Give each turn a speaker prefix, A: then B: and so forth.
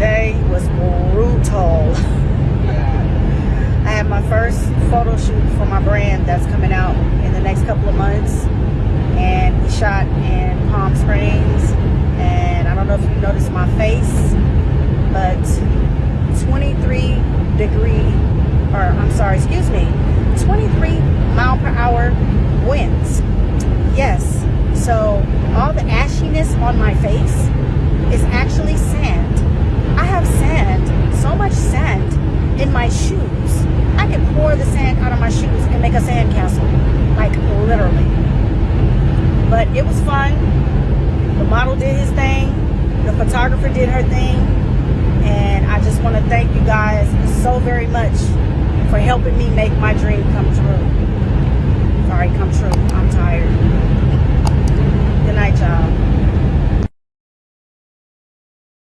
A: today was brutal. I had my first photo shoot for my brand that's coming out in the next couple of months. And we shot in Palm Springs. And I don't know if you noticed my face, but 23 degree, or I'm sorry, excuse me, 23 mile per hour winds. Yes. So all the ashiness on my face I can pour the sand out of my shoes and make a sand castle, like literally. But it was fun. The model did his thing. The photographer did her thing. And I just want to thank you guys so very much for helping me make my dream come true.